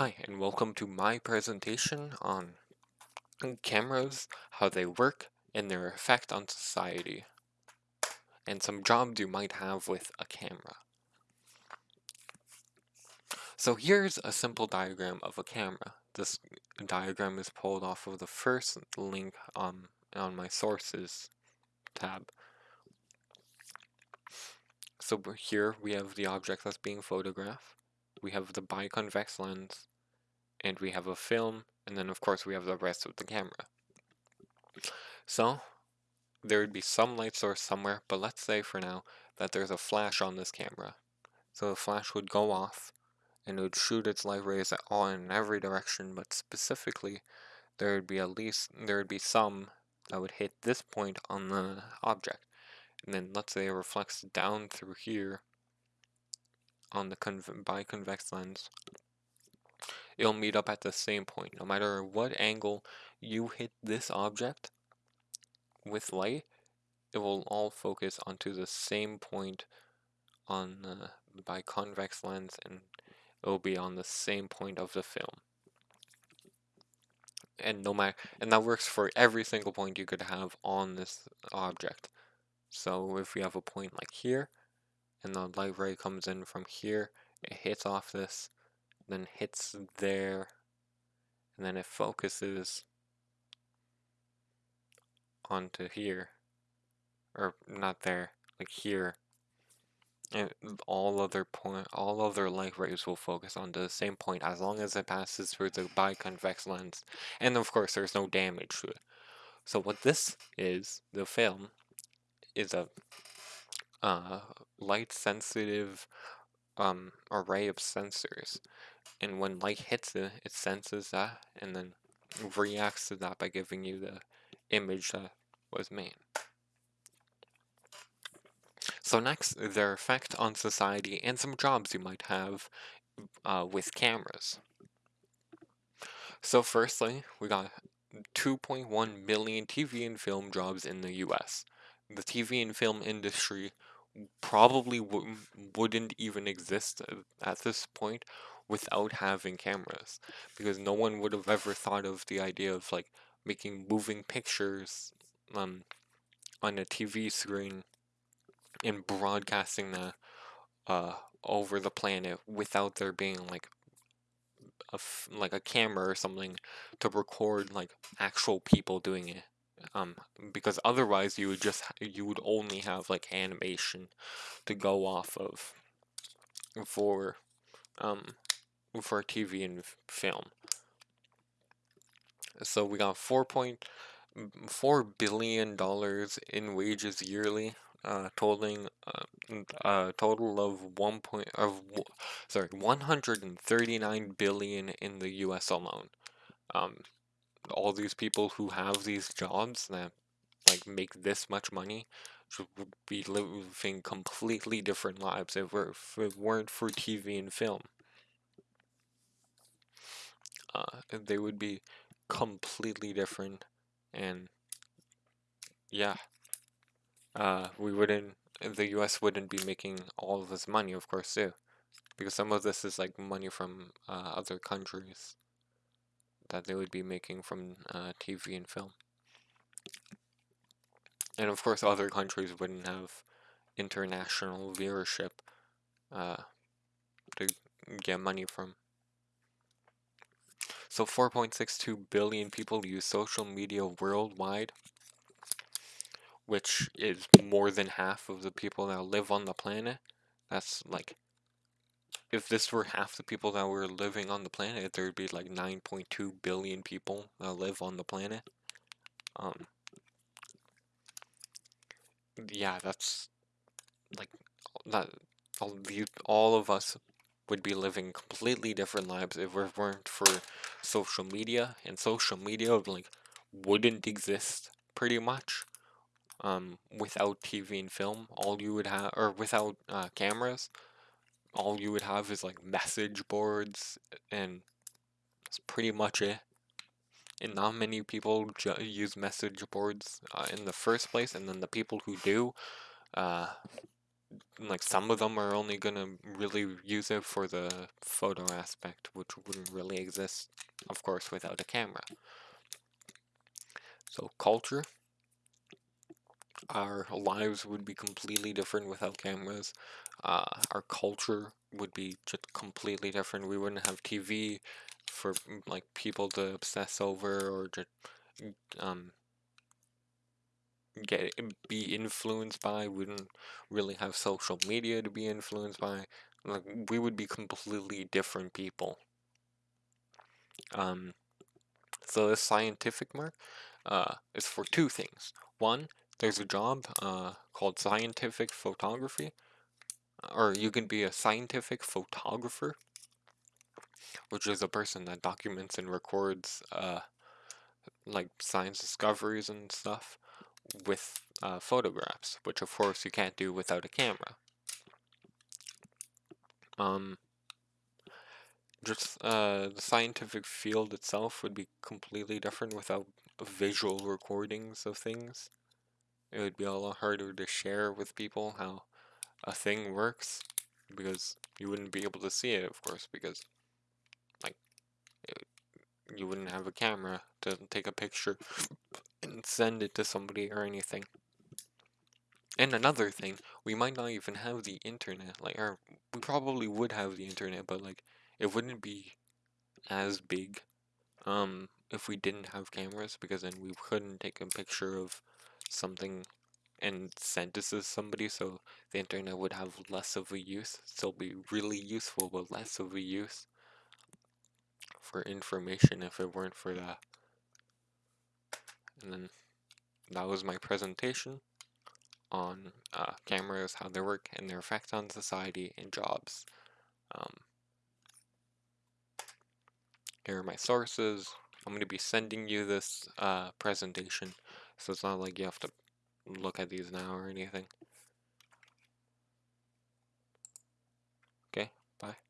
Hi, and welcome to my presentation on cameras, how they work, and their effect on society, and some jobs you might have with a camera. So here's a simple diagram of a camera. This diagram is pulled off of the first link on, on my sources tab. So here we have the object that's being photographed we have the biconvex lens, and we have a film, and then of course we have the rest of the camera. So, there would be some light source somewhere, but let's say for now that there's a flash on this camera. So the flash would go off, and it would shoot its light rays at all in every direction, but specifically, there would be at least, there would be some that would hit this point on the object. And then let's say it reflects down through here, on the biconvex lens, it'll meet up at the same point. No matter what angle you hit this object with light, it will all focus onto the same point on the biconvex lens and it will be on the same point of the film. And no matter and that works for every single point you could have on this object. So if we have a point like here, and the light ray comes in from here, it hits off this, then hits there, and then it focuses onto here, or not there, like here. And all other point, all other light rays will focus onto the same point as long as it passes through the biconvex lens, and of course there's no damage to it. So what this is, the film, is a uh, light sensitive um, array of sensors. And when light hits it, it senses that and then reacts to that by giving you the image that was made. So next, their effect on society and some jobs you might have uh, with cameras. So firstly, we got 2.1 million TV and film jobs in the US. The TV and film industry probably wouldn't even exist at this point without having cameras because no one would have ever thought of the idea of like making moving pictures um on a TV screen and broadcasting that uh over the planet without there being like a like a camera or something to record like actual people doing it um, because otherwise you would just you would only have like animation to go off of for um for TV and film. So we got four point four billion dollars in wages yearly, uh, totaling uh, a total of one point of sorry one hundred and thirty nine billion in the U.S. alone. Um, all these people who have these jobs that like make this much money would be living completely different lives if, if it weren't for TV and film. Uh, they would be completely different and yeah uh, we wouldn't the US wouldn't be making all of this money of course too because some of this is like money from uh, other countries that they would be making from uh, TV and film. And of course, other countries wouldn't have international viewership uh, to get money from. So 4.62 billion people use social media worldwide, which is more than half of the people that live on the planet. That's like if this were half the people that were living on the planet, there'd be like 9.2 billion people that live on the planet. Um, yeah, that's like that. All, all of us would be living completely different lives if it weren't for social media, and social media like wouldn't exist pretty much. Um, without TV and film, all you would have, or without uh, cameras, all you would have is like message boards and that's pretty much it. And not many people use message boards uh, in the first place, and then the people who do, uh, like some of them are only gonna really use it for the photo aspect, which wouldn't really exist, of course, without a camera. So culture, our lives would be completely different without cameras. Uh, our culture would be just completely different. We wouldn't have TV for like people to obsess over or just um get be influenced by. We wouldn't really have social media to be influenced by. Like we would be completely different people. Um, so this scientific mark uh, is for two things. One, there's a job uh, called scientific photography, or you can be a scientific photographer, which is a person that documents and records uh, like science discoveries and stuff with uh, photographs, which of course you can't do without a camera. Um, just uh, the scientific field itself would be completely different without visual recordings of things. It would be a lot harder to share with people how a thing works because you wouldn't be able to see it, of course, because like it, you wouldn't have a camera to take a picture and send it to somebody or anything. And another thing, we might not even have the internet, like, or we probably would have the internet, but like, it wouldn't be as big, um, if we didn't have cameras, because then we couldn't take a picture of something and send it to somebody, so the internet would have less of a use, still be really useful, but less of a use for information if it weren't for that. And then that was my presentation on uh, cameras, how they work, and their effect on society and jobs. Um, here are my sources. I'm going to be sending you this uh, presentation, so it's not like you have to look at these now or anything. Okay, bye.